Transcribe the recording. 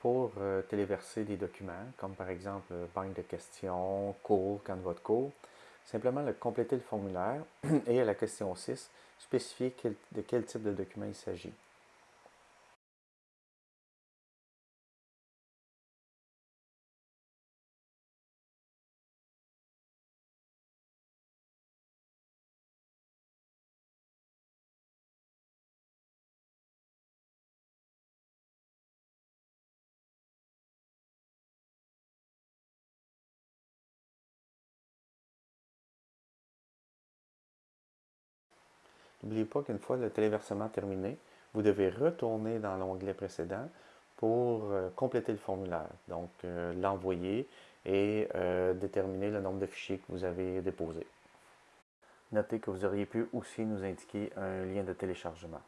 pour euh, téléverser des documents, comme par exemple euh, banque de questions, cours, camp de cours. Simplement le compléter le formulaire et à la question 6, spécifier de quel type de document il s'agit. N'oubliez pas qu'une fois le téléversement terminé, vous devez retourner dans l'onglet précédent pour euh, compléter le formulaire. Donc, euh, l'envoyer et euh, déterminer le nombre de fichiers que vous avez déposés. Notez que vous auriez pu aussi nous indiquer un lien de téléchargement.